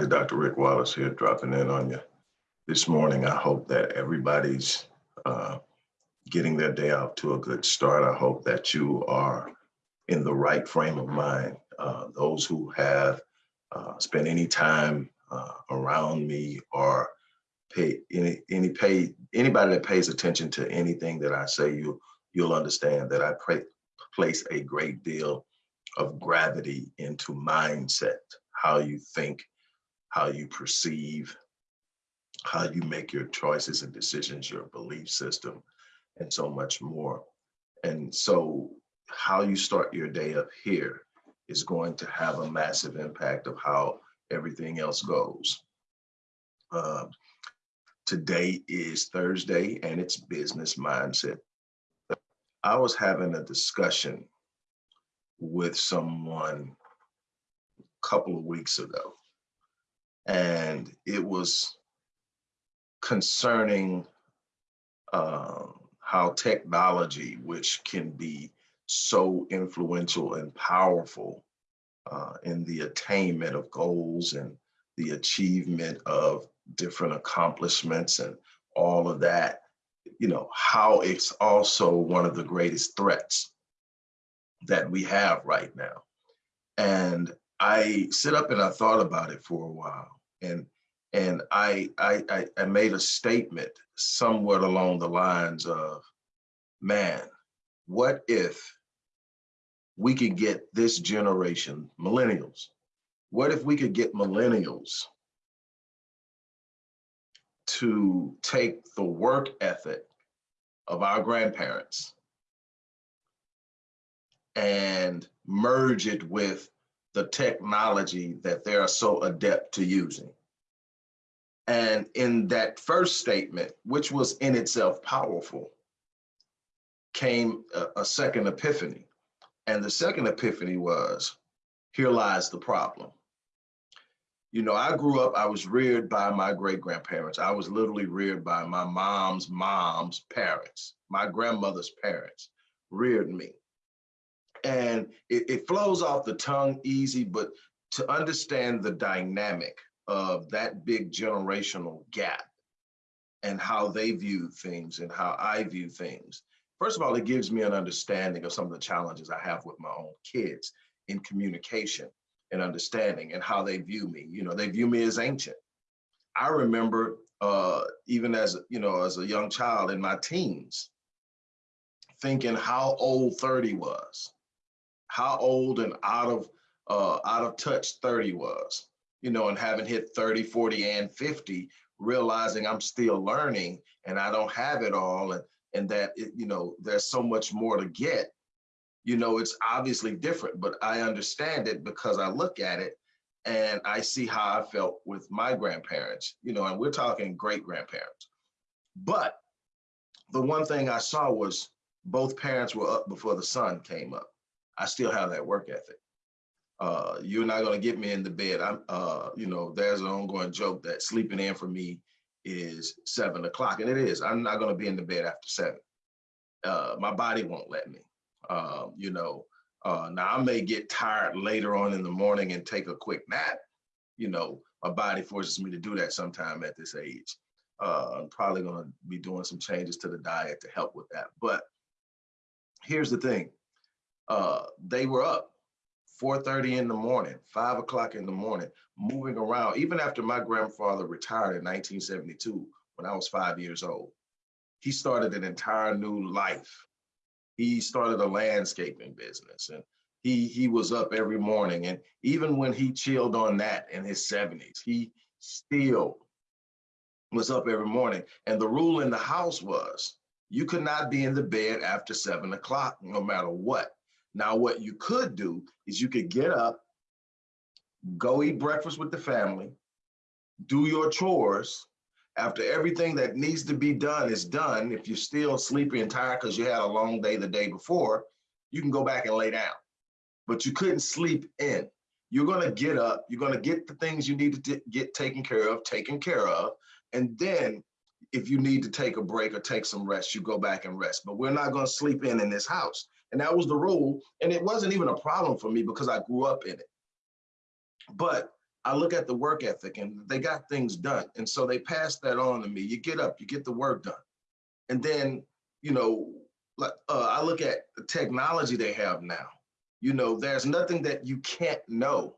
Everybody. Dr. Rick Wallace here, dropping in on you this morning. I hope that everybody's uh, getting their day off to a good start. I hope that you are in the right frame of mind. Uh, those who have uh, spent any time uh, around me or pay any any pay anybody that pays attention to anything that I say, you you'll understand that I pray, place a great deal of gravity into mindset how you think, how you perceive, how you make your choices and decisions, your belief system, and so much more. And so how you start your day up here is going to have a massive impact of how everything else goes. Uh, today is Thursday and it's business mindset. I was having a discussion with someone a couple of weeks ago. And it was concerning um, how technology, which can be so influential and powerful uh, in the attainment of goals and the achievement of different accomplishments and all of that, you know, how it's also one of the greatest threats that we have right now. And I sit up and I thought about it for a while, and and I I I made a statement somewhat along the lines of, man, what if we could get this generation, millennials, what if we could get millennials to take the work ethic of our grandparents and merge it with the technology that they are so adept to using. And in that first statement, which was in itself powerful, came a, a second epiphany. And the second epiphany was, here lies the problem. You know, I grew up, I was reared by my great grandparents. I was literally reared by my mom's mom's parents. My grandmother's parents reared me and it, it flows off the tongue easy, but to understand the dynamic of that big generational gap and how they view things and how I view things. First of all, it gives me an understanding of some of the challenges I have with my own kids in communication and understanding and how they view me. You know, they view me as ancient. I remember uh, even as, you know, as a young child in my teens, thinking how old 30 was how old and out of uh, out of touch 30 was, you know, and having hit 30, 40, and 50, realizing I'm still learning and I don't have it all, and and that it, you know there's so much more to get. You know, it's obviously different, but I understand it because I look at it and I see how I felt with my grandparents. You know, and we're talking great grandparents. But the one thing I saw was both parents were up before the sun came up. I still have that work ethic. Uh, you're not going to get me in the bed. I'm, uh, you know, there's an ongoing joke that sleeping in for me is seven o'clock, and it is. I'm not going to be in the bed after seven. Uh, my body won't let me. Um, you know, uh, now I may get tired later on in the morning and take a quick nap. You know, my body forces me to do that sometime at this age. Uh, I'm probably going to be doing some changes to the diet to help with that. But here's the thing uh, they were up 4.30 in the morning, five o'clock in the morning, moving around. Even after my grandfather retired in 1972, when I was five years old, he started an entire new life. He started a landscaping business and he, he was up every morning. And even when he chilled on that in his 70s, he still was up every morning. And the rule in the house was you could not be in the bed after seven o'clock, no matter what. Now, what you could do is you could get up, go eat breakfast with the family, do your chores. After everything that needs to be done is done, if you're still sleepy and tired because you had a long day the day before, you can go back and lay down. But you couldn't sleep in. You're going to get up, you're going to get the things you need to get taken care of, taken care of. And then if you need to take a break or take some rest, you go back and rest. But we're not going to sleep in in this house. And that was the rule. And it wasn't even a problem for me because I grew up in it. But I look at the work ethic and they got things done. And so they passed that on to me. You get up, you get the work done. And then, you know, like uh, I look at the technology they have now. You know, there's nothing that you can't know.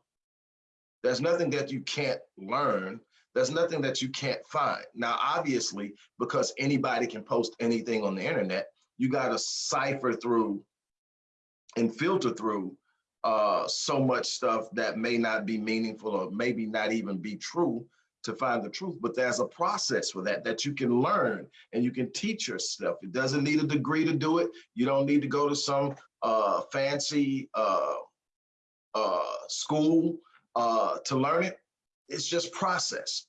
There's nothing that you can't learn. There's nothing that you can't find. Now, obviously, because anybody can post anything on the internet, you got to cipher through and filter through uh, so much stuff that may not be meaningful or maybe not even be true to find the truth. But there's a process for that that you can learn and you can teach yourself. It doesn't need a degree to do it. You don't need to go to some uh, fancy uh, uh, school uh, to learn it. It's just process.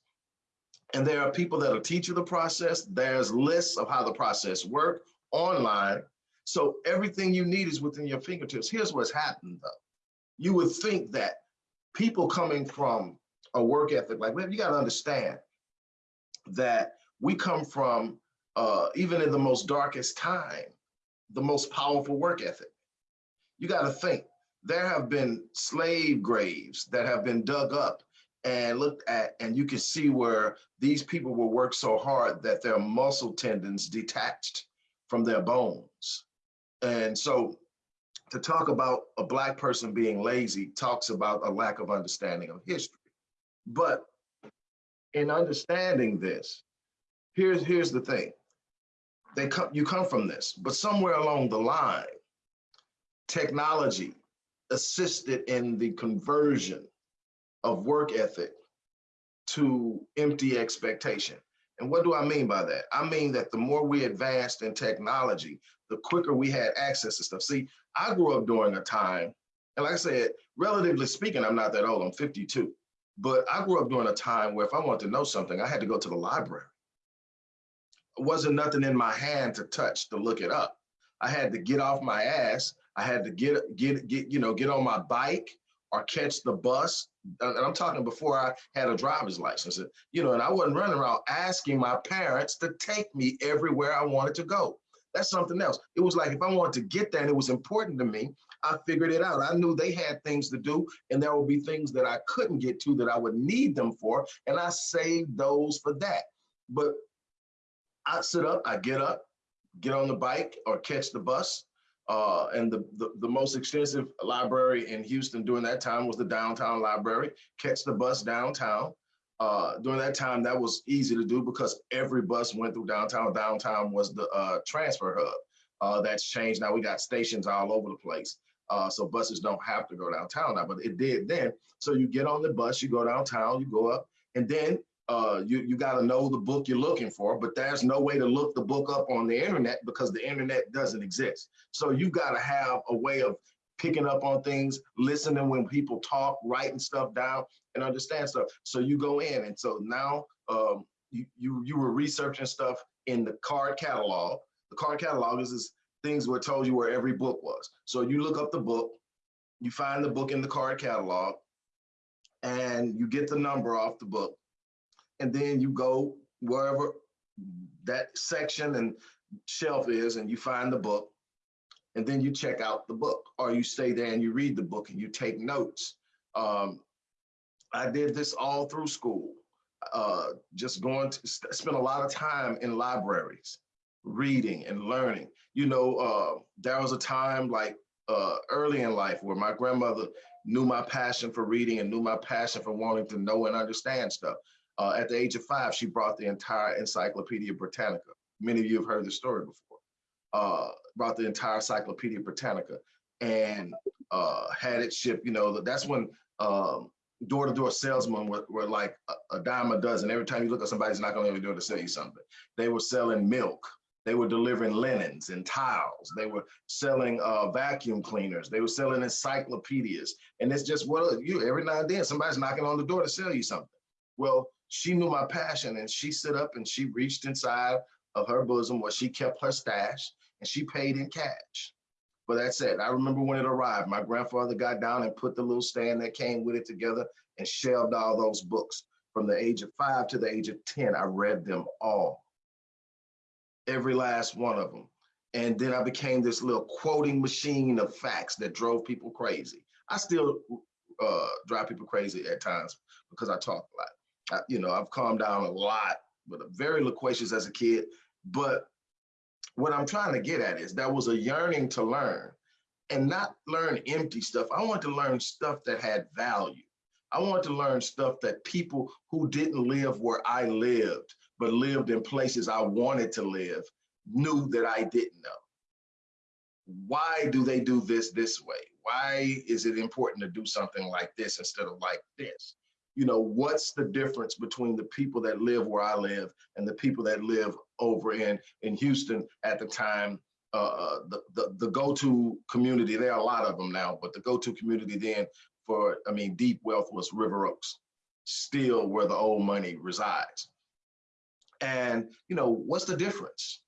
And there are people that'll teach you the process. There's lists of how the process work online. So everything you need is within your fingertips. Here's what's happened though. You would think that people coming from a work ethic like that, you got to understand that we come from, uh, even in the most darkest time, the most powerful work ethic. You got to think there have been slave graves that have been dug up and looked at, and you can see where these people will work so hard that their muscle tendons detached from their bones. And so to talk about a black person being lazy talks about a lack of understanding of history. But in understanding this, here's here's the thing. They come you come from this, but somewhere along the line, technology assisted in the conversion of work ethic to empty expectation. And what do I mean by that? I mean that the more we advanced in technology, the quicker we had access to stuff. See, I grew up during a time, and like I said, relatively speaking, I'm not that old, I'm 52. But I grew up during a time where if I wanted to know something, I had to go to the library. It wasn't nothing in my hand to touch to look it up. I had to get off my ass. I had to get get get you know get on my bike or catch the bus. And I'm talking before I had a driver's license. You know, and I wasn't running around asking my parents to take me everywhere I wanted to go. That's something else. It was like if I wanted to get there and it was important to me, I figured it out. I knew they had things to do and there would be things that I couldn't get to that I would need them for. And I saved those for that. But I sit up, I get up, get on the bike or catch the bus. Uh, and the, the, the most extensive library in Houston during that time was the downtown library. Catch the bus downtown. Uh, during that time, that was easy to do because every bus went through downtown. Downtown was the uh, transfer hub. Uh, that's changed now. We got stations all over the place. Uh, so buses don't have to go downtown now, but it did then. So you get on the bus, you go downtown, you go up, and then uh, you, you got to know the book you're looking for, but there's no way to look the book up on the internet because the internet doesn't exist. So you got to have a way of picking up on things, listening when people talk, writing stuff down and understand stuff. So you go in. And so now um, you, you, you were researching stuff in the card catalog. The card catalog is this things were told you where every book was. So you look up the book, you find the book in the card catalog and you get the number off the book and then you go wherever that section and shelf is and you find the book and then you check out the book or you stay there and you read the book and you take notes. Um, I did this all through school, uh, just going to spend a lot of time in libraries, reading and learning. You know, uh, there was a time like uh, early in life where my grandmother knew my passion for reading and knew my passion for wanting to know and understand stuff. Uh, at the age of five, she brought the entire Encyclopedia Britannica. Many of you have heard the story before. Uh, brought the entire Encyclopedia Britannica and uh, had it shipped. You know, that's when um, door-to-door salesmen were, were like a, a, dime a dozen. Every time you look at somebody's not going to do it to sell you something. They were selling milk. They were delivering linens and towels. They were selling uh, vacuum cleaners. They were selling encyclopedias. And it's just what you every now and then somebody's knocking on the door to sell you something. Well, she knew my passion and she stood up and she reached inside of her bosom where she kept her stash and she paid in cash. But that's it. I remember when it arrived, my grandfather got down and put the little stand that came with it together and shelved all those books. From the age of five to the age of 10, I read them all, every last one of them. And then I became this little quoting machine of facts that drove people crazy. I still uh, drive people crazy at times because I talk a lot. You know, I've calmed down a lot, but very loquacious as a kid. But what I'm trying to get at is that was a yearning to learn and not learn empty stuff. I want to learn stuff that had value. I want to learn stuff that people who didn't live where I lived, but lived in places I wanted to live, knew that I didn't know. Why do they do this this way? Why is it important to do something like this instead of like this? You know, what's the difference between the people that live where I live and the people that live over in, in Houston at the time uh, the, the, the go-to community, there are a lot of them now, but the go-to community then for, I mean, deep wealth was River Oaks, still where the old money resides. And, you know, what's the difference?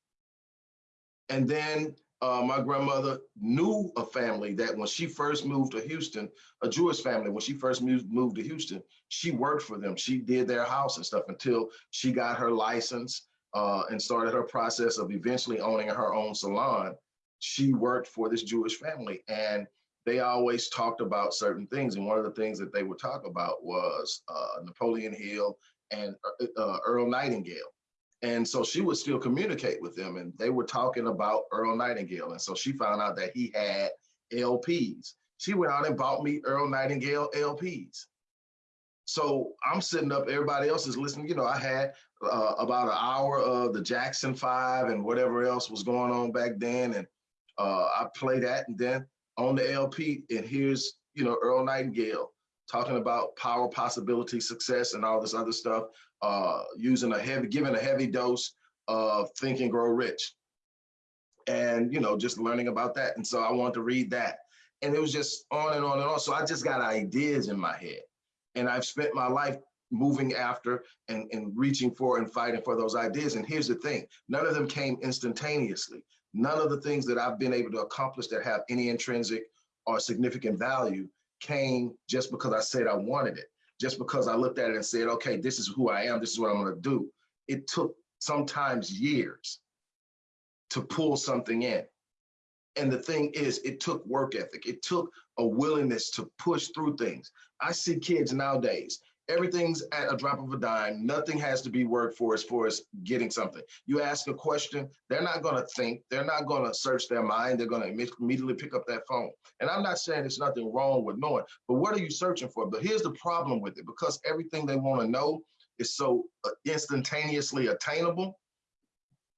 And then uh, my grandmother knew a family that when she first moved to Houston, a Jewish family, when she first moved, moved to Houston, she worked for them. She did their house and stuff until she got her license uh, and started her process of eventually owning her own salon. She worked for this Jewish family and they always talked about certain things. And one of the things that they would talk about was uh, Napoleon Hill and uh, uh, Earl Nightingale. And so she would still communicate with them and they were talking about Earl Nightingale. And so she found out that he had LPs. She went out and bought me Earl Nightingale LPs. So I'm sitting up, everybody else is listening. You know, I had uh, about an hour of the Jackson Five and whatever else was going on back then. And uh, I play that and then on the LP, and here's, you know, Earl Nightingale talking about power, possibility, success, and all this other stuff, uh, using a heavy, giving a heavy dose of Think and Grow Rich. And, you know, just learning about that. And so I wanted to read that. And it was just on and on and on. So I just got ideas in my head. And I've spent my life moving after and, and reaching for and fighting for those ideas. And here's the thing, none of them came instantaneously. None of the things that I've been able to accomplish that have any intrinsic or significant value came just because I said I wanted it, just because I looked at it and said, okay, this is who I am, this is what I'm gonna do. It took sometimes years to pull something in. And the thing is, it took work ethic. It took a willingness to push through things. I see kids nowadays, everything's at a drop of a dime. Nothing has to be worked for as far as getting something. You ask a question, they're not going to think, they're not going to search their mind, they're going to immediately pick up that phone. And I'm not saying there's nothing wrong with knowing, but what are you searching for? But here's the problem with it because everything they want to know is so uh, instantaneously attainable.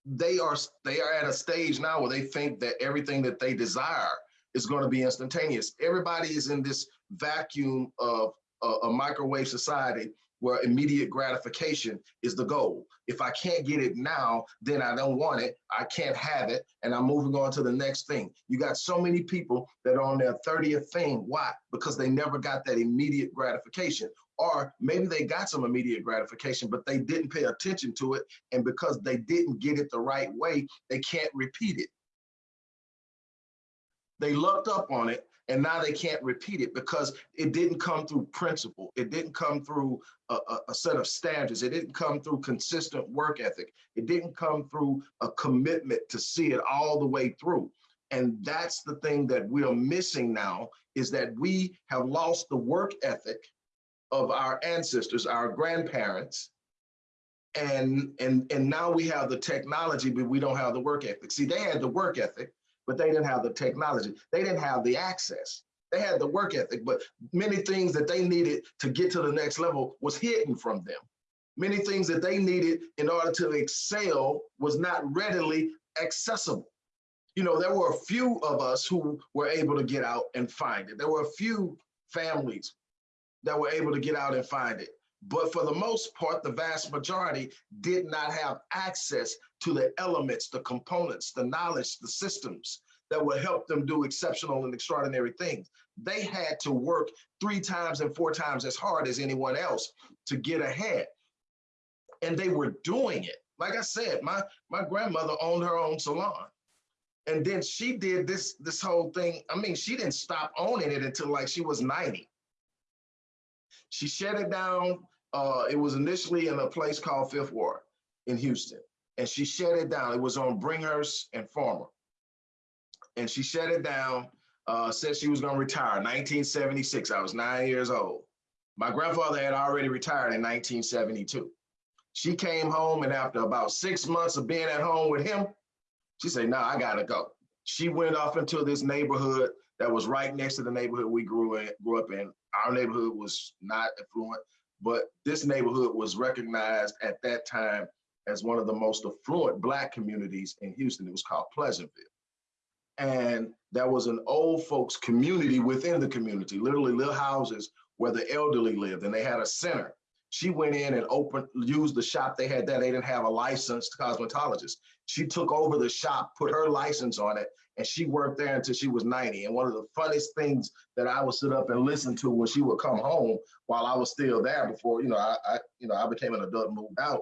They are they are at a stage now where they think that everything that they desire is going to be instantaneous. Everybody is in this vacuum of a, a microwave society where immediate gratification is the goal. If I can't get it now, then I don't want it. I can't have it. And I'm moving on to the next thing. You got so many people that are on their 30th thing. Why? Because they never got that immediate gratification. Or maybe they got some immediate gratification, but they didn't pay attention to it. And because they didn't get it the right way, they can't repeat it. They looked up on it and now they can't repeat it because it didn't come through principle. It didn't come through a, a, a, set of standards. It didn't come through consistent work ethic. It didn't come through a commitment to see it all the way through. And that's the thing that we're missing now is that we have lost the work ethic of our ancestors, our grandparents, and and and now we have the technology, but we don't have the work ethic. See, they had the work ethic, but they didn't have the technology. They didn't have the access. They had the work ethic, but many things that they needed to get to the next level was hidden from them. Many things that they needed in order to excel was not readily accessible. You know, there were a few of us who were able to get out and find it. There were a few families that were able to get out and find it. But for the most part, the vast majority did not have access to the elements, the components, the knowledge, the systems that would help them do exceptional and extraordinary things. They had to work three times and four times as hard as anyone else to get ahead. And they were doing it. Like I said, my, my grandmother owned her own salon. And then she did this, this whole thing. I mean, she didn't stop owning it until like she was 90. She shut it down. Uh, it was initially in a place called Fifth Ward in Houston, and she shut it down. It was on Bringhurst and Farmer, and she shut it down uh, said she was to retire 1976. I was nine years old. My grandfather had already retired in 1972. She came home, and after about six months of being at home with him, she said, "No, nah, I gotta go." She went off into this neighborhood that was right next to the neighborhood we grew in, grew up in. Our neighborhood was not affluent, but this neighborhood was recognized at that time as one of the most affluent black communities in Houston. It was called Pleasantville. And there was an old folks community within the community, literally little houses where the elderly lived, and they had a center. She went in and opened, used the shop they had there. They didn't have a licensed cosmetologist. She took over the shop, put her license on it, and she worked there until she was 90. And one of the funniest things that I would sit up and listen to when she would come home while I was still there before, you know, I, I you know, I became an adult and moved out.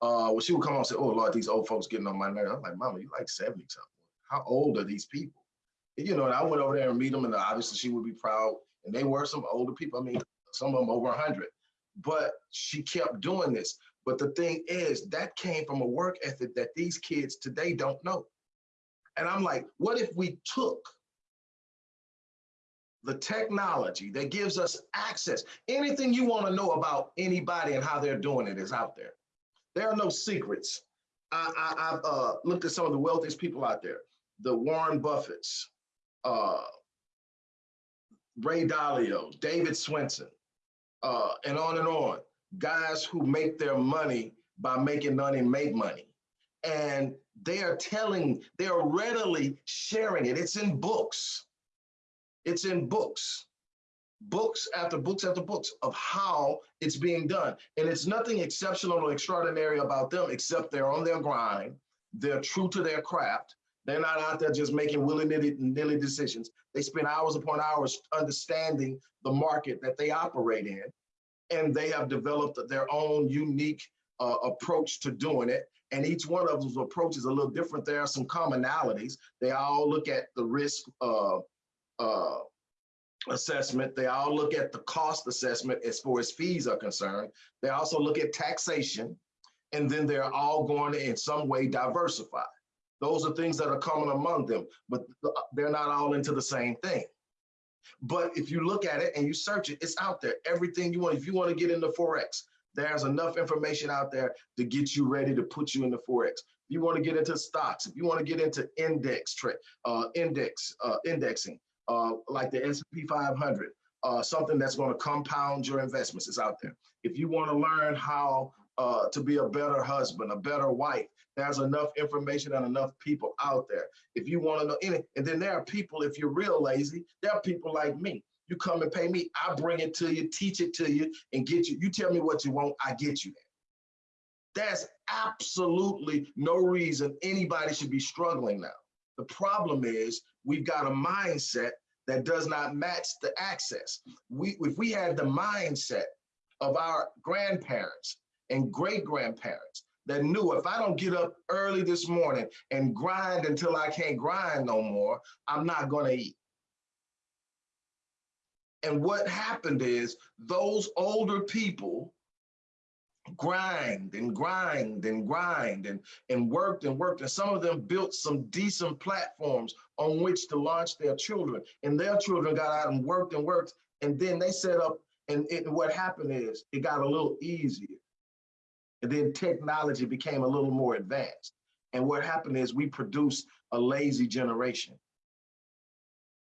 Uh, when she would come home and say, oh Lord, these old folks getting on my nerves. I'm like, Mama, you like 70 something. How old are these people? And, you know, and I went over there and meet them and obviously she would be proud. And they were some older people. I mean, some of them over 100. But she kept doing this. But the thing is, that came from a work ethic that these kids today don't know. And I'm like, what if we took the technology that gives us access, anything you want to know about anybody and how they're doing it is out there. There are no secrets. I, have uh, looked at some of the wealthiest people out there, the Warren Buffetts, uh, Ray Dalio, David Swensen, uh, and on and on. Guys who make their money by making money make money. And they are telling, they are readily sharing it. It's in books. It's in books, books after books after books of how it's being done. And it's nothing exceptional or extraordinary about them except they're on their grind. They're true to their craft. They're not out there just making willy-nilly decisions. They spend hours upon hours understanding the market that they operate in. And they have developed their own unique uh, approach to doing it. And each one of those approaches is a little different. There are some commonalities. They all look at the risk uh, uh, assessment. They all look at the cost assessment as far as fees are concerned. They also look at taxation. And then they're all going to in some way diversify. Those are things that are common among them, but they're not all into the same thing. But if you look at it and you search it, it's out there. Everything you want, if you want to get into Forex, there's enough information out there to get you ready to put you into Forex. If you want to get into stocks, if you want to get into index trade, uh, index, uh, indexing, uh, like the S&P 500, uh, something that's going to compound your investments is out there. If you want to learn how uh, to be a better husband, a better wife, there's enough information and enough people out there. If you want to know any, and then there are people, if you're real lazy, there are people like me. You come and pay me, I bring it to you, teach it to you, and get you. You tell me what you want, I get you there. There's absolutely no reason anybody should be struggling now. The problem is we've got a mindset that does not match the access. We, if we had the mindset of our grandparents and great grandparents that knew if I don't get up early this morning and grind until I can't grind no more, I'm not gonna eat. And what happened is those older people grind and grind and grind and, and worked and worked. And some of them built some decent platforms on which to launch their children. And their children got out and worked and worked. And then they set up, and it, what happened is it got a little easier. And then technology became a little more advanced. And what happened is we produced a lazy generation.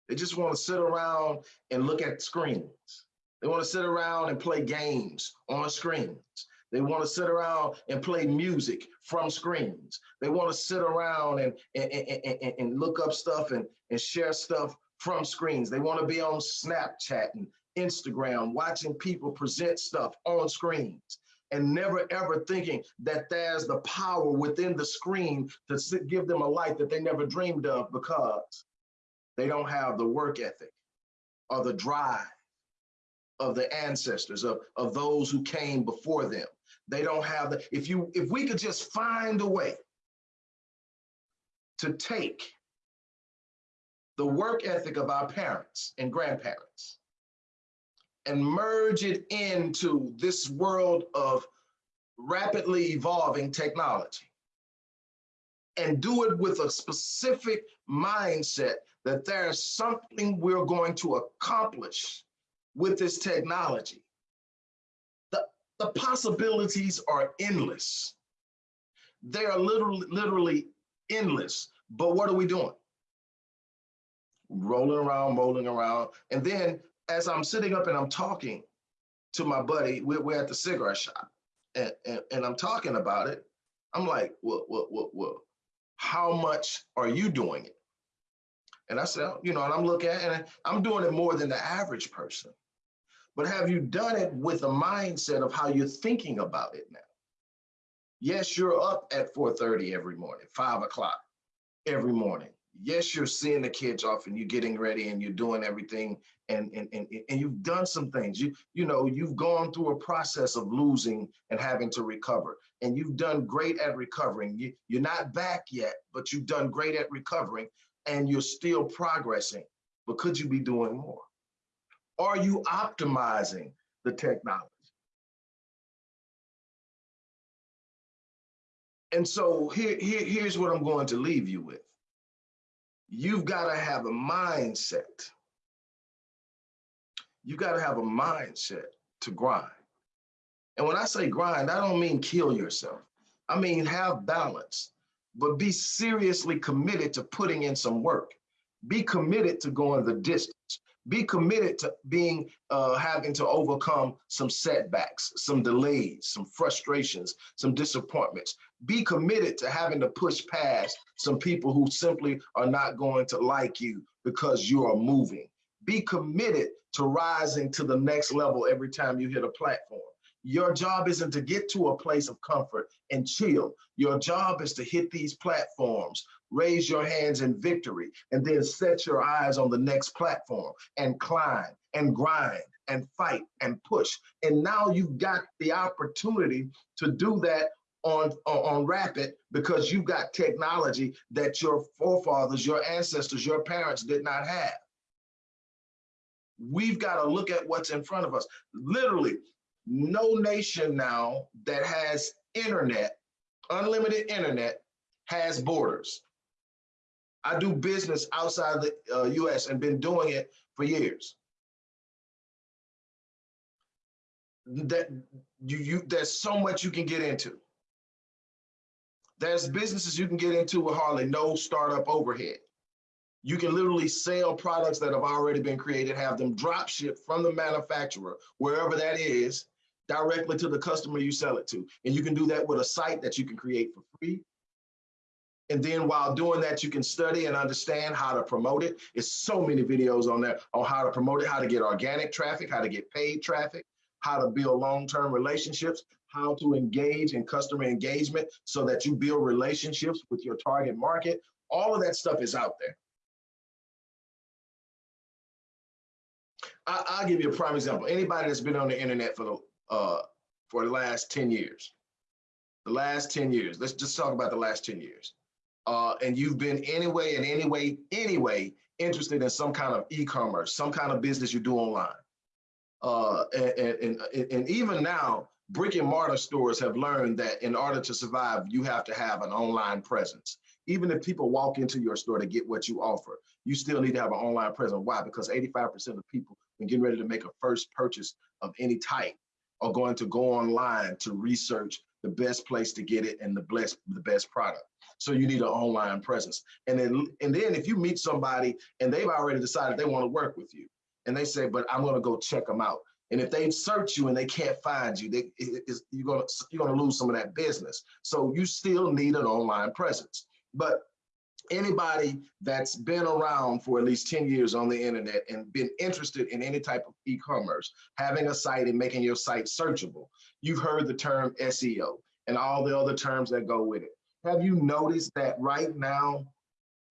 They just want to sit around and look at screens. They want to sit around and play games on screens. They want to sit around and play music from screens. They want to sit around and, and, and, and, look up stuff and, and share stuff from screens. They want to be on Snapchat and Instagram, watching people present stuff on screens and never ever thinking that there's the power within the screen to give them a life that they never dreamed of because they don't have the work ethic or the drive of the ancestors of, of those who came before them. They don't have the, if you, if we could just find a way to take the work ethic of our parents and grandparents and merge it into this world of rapidly evolving technology and do it with a specific mindset that there's something we're going to accomplish with this technology. The, possibilities are endless. They are literally, literally endless. But what are we doing? Rolling around, rolling around. And then as I'm sitting up and I'm talking to my buddy, we're, we're at the cigarette shop and, and, and I'm talking about it. I'm like, well, well, well, well, how much are you doing it? And I said, you know, and I'm looking at it and I'm doing it more than the average person. But have you done it with a mindset of how you're thinking about it now? Yes, you're up at 4.30 every morning, five o'clock every morning. Yes, you're seeing the kids off and you're getting ready and you're doing everything and, and, and, and you've done some things. You, you know, you've gone through a process of losing and having to recover and you've done great at recovering. You, you're not back yet, but you've done great at recovering and you're still progressing, but could you be doing more? Are you optimizing the technology? And so here, here, here's what I'm going to leave you with. You've got to have a mindset. You've got to have a mindset to grind. And when I say grind, I don't mean kill yourself. I mean have balance, but be seriously committed to putting in some work. Be committed to going the distance be committed to being uh, having to overcome some setbacks, some delays, some frustrations, some disappointments. Be committed to having to push past some people who simply are not going to like you because you are moving. Be committed to rising to the next level every time you hit a platform. Your job isn't to get to a place of comfort and chill. Your job is to hit these platforms, raise your hands in victory, and then set your eyes on the next platform and climb and grind and fight and push. And now you've got the opportunity to do that on, on rapid because you've got technology that your forefathers, your ancestors, your parents did not have. We've got to look at what's in front of us. Literally, no nation now that has internet, unlimited internet, has borders. I do business outside the uh, US and been doing it for years. That you, you there's so much you can get into. There's businesses you can get into with hardly no startup overhead. You can literally sell products that have already been created, have them drop ship from the manufacturer, wherever that is, directly to the customer you sell it to. And you can do that with a site that you can create for free. And then while doing that, you can study and understand how to promote it. It's so many videos on there on how to promote it, how to get organic traffic, how to get paid traffic, how to build long-term relationships, how to engage in customer engagement so that you build relationships with your target market. All of that stuff is out there. I, will give you a prime example. Anybody that's been on the internet for the uh, for the last 10 years. The last 10 years. Let's just talk about the last 10 years. Uh, and you've been anyway in any way, anyway, interested in some kind of e-commerce, some kind of business you do online. Uh, and, and, and even now, brick and mortar stores have learned that in order to survive, you have to have an online presence. Even if people walk into your store to get what you offer, you still need to have an online presence. Why? Because 85% of people, when getting ready to make a first purchase of any type, are going to go online to research the best place to get it and the best the best product. So you need an online presence. And then and then if you meet somebody and they've already decided they want to work with you, and they say, but I'm going to go check them out. And if they search you and they can't find you, they, you're going to you're going to lose some of that business. So you still need an online presence. But anybody that's been around for at least 10 years on the internet and been interested in any type of e-commerce, having a site and making your site searchable, you've heard the term SEO and all the other terms that go with it. Have you noticed that right now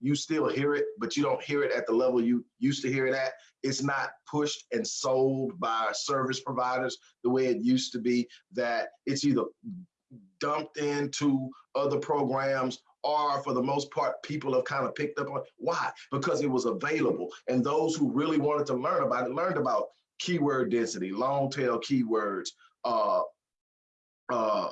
you still hear it, but you don't hear it at the level you used to hear it at? It's not pushed and sold by service providers the way it used to be, that it's either dumped into other programs or for the most part people have kind of picked up on why because it was available and those who really wanted to learn about it learned about keyword density long tail keywords uh uh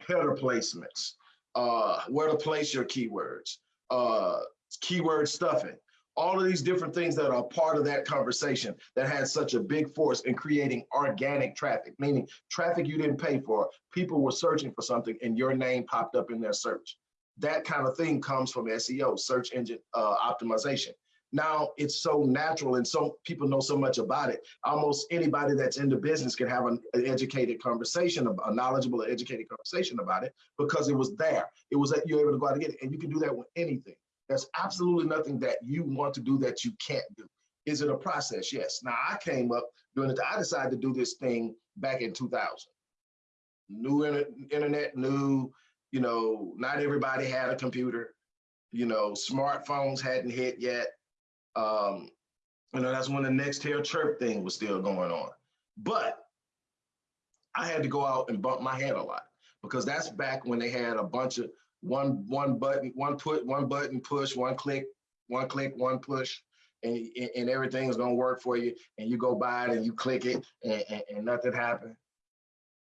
header placements uh where to place your keywords uh keyword stuffing all of these different things that are part of that conversation that had such a big force in creating organic traffic, meaning traffic you didn't pay for. People were searching for something and your name popped up in their search. That kind of thing comes from SEO, search engine uh, optimization. Now it's so natural and so people know so much about it. Almost anybody that's in the business can have an, educated conversation, a knowledgeable, educated conversation about it because it was there. It was that you're able to go out and get it. And you can do that with anything. There's absolutely nothing that you want to do that you can't do. Is it a process? Yes. Now I came up doing it. I decided to do this thing back in 2000. New inter internet, new, you know, not everybody had a computer. You know, smartphones hadn't hit yet. Um, you know, that's when the Nextel chirp thing was still going on. But I had to go out and bump my head a lot because that's back when they had a bunch of one one button, one put, one button push, one click, one click, one push, and, and everything's gonna work for you. And you go by it and you click it and, and, and nothing happened.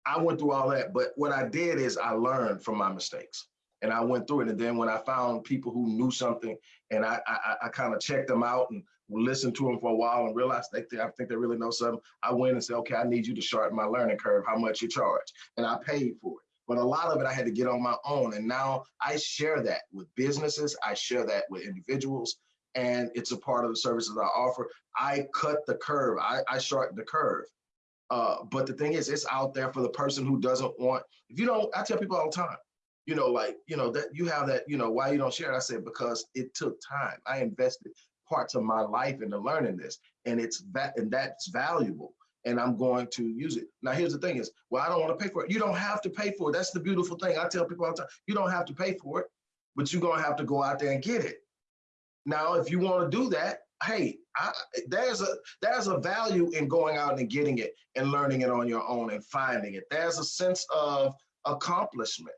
I went through all that, but what I did is I learned from my mistakes and I went through it. And then when I found people who knew something and I, I, I kind of checked them out and listened to them for a while and realized they, I think they really know something, I went and said, okay, I need you to shorten my learning curve, how much you charge. And I paid for it. But a lot of it I had to get on my own. And now I share that with businesses. I share that with individuals. And it's a part of the services I offer. I cut the curve. I, I shorten the curve. Uh, but the thing is, it's out there for the person who doesn't want, if you don't, I tell people all the time, you know, like, you know, that you have that, you know, why you don't share it? I said, because it took time. I invested parts of my life into learning this and it's that, and that's valuable and I'm going to use it. Now, here's the thing is, well, I don't want to pay for it. You don't have to pay for it. That's the beautiful thing. I tell people all the time, you don't have to pay for it, but you're going to have to go out there and get it. Now, if you want to do that, hey, I, there's a there's a value in going out and getting it and learning it on your own and finding it. There's a sense of accomplishment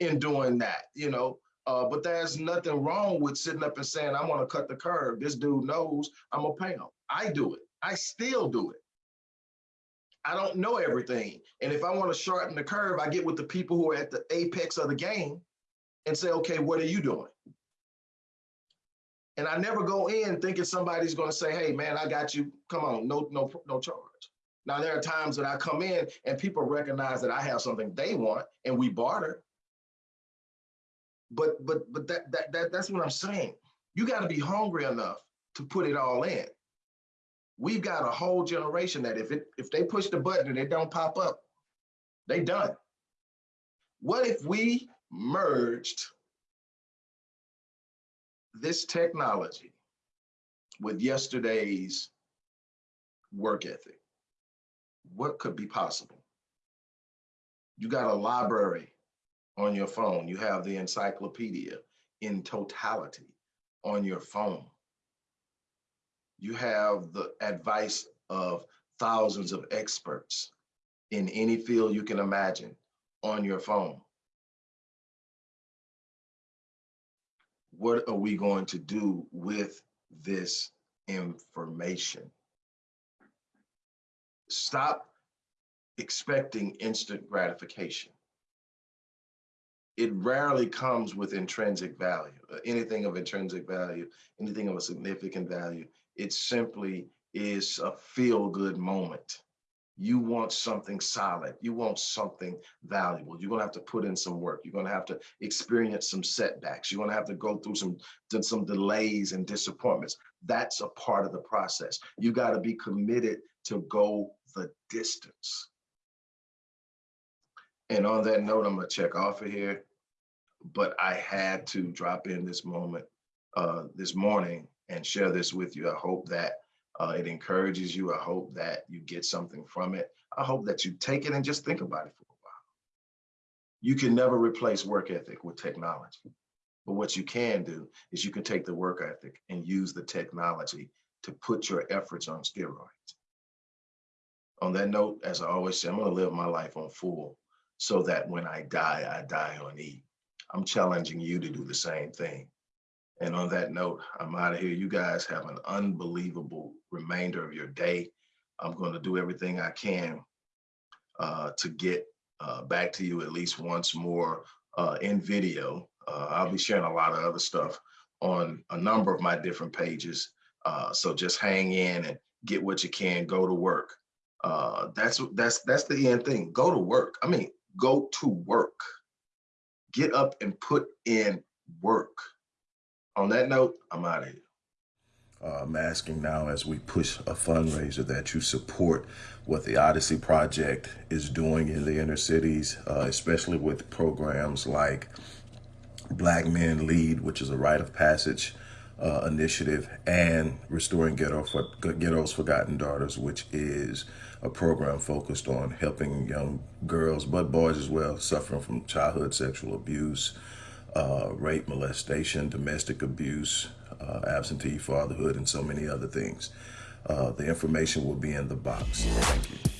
in doing that, you know. Uh, but there's nothing wrong with sitting up and saying, I'm gonna cut the curve. This dude knows I'm gonna pay him. I do it. I still do it. I don't know everything. And if I want to shorten the curve, I get with the people who are at the apex of the game and say, okay, what are you doing? And I never go in thinking somebody's going to say, hey, man, I got you. Come on, no, no, no charge. Now, there are times that I come in and people recognize that I have something they want and we barter. But but but that that, that that's what I'm saying. You got to be hungry enough to put it all in we've got a whole generation that if it if they push the button and it don't pop up, they done. What if we merged this technology with yesterday's work ethic? What could be possible? You got a library on your phone. You have the encyclopedia in totality on your phone you have the advice of thousands of experts in any field you can imagine on your phone. What are we going to do with this information? Stop expecting instant gratification. It rarely comes with intrinsic value, uh, anything of intrinsic value, anything of a significant value it simply is a feel good moment. You want something solid. You want something valuable. You're going to have to put in some work. You're going to have to experience some setbacks. You're going to have to go through some, some delays and disappointments. That's a part of the process. You got to be committed to go the distance. And on that note, I'm going to check off of here. But I had to drop in this moment uh, this morning and share this with you. I hope that uh, it encourages you. I hope that you get something from it. I hope that you take it and just think about it for a while. You can never replace work ethic with technology. But what you can do is you can take the work ethic and use the technology to put your efforts on steroids. On that note, as I always say, I'm gonna live my life on full so that when I die, I die on E. I'm challenging you to do the same thing. And on that note, I'm out of here. You guys have an unbelievable remainder of your day. I'm going to do everything I can uh, to get uh, back to you at least once more uh, in video. Uh, I'll be sharing a lot of other stuff on a number of my different pages. Uh, so just hang in and get what you can, go to work. Uh, that's that's that's the end thing. Go to work. I mean, go to work. Get up and put in work. On that note, I'm out of here. Uh, I'm asking now as we push a fundraiser that you support what the Odyssey Project is doing in the inner cities, uh, especially with programs like Black Men Lead, which is a rite of passage uh, initiative, and Restoring Ghetto for, Ghetto's Forgotten Daughters, which is a program focused on helping young girls, but boys as well, suffering from childhood sexual abuse, uh, rape, molestation, domestic abuse, uh, absentee fatherhood, and so many other things. Uh, the information will be in the box. Thank you.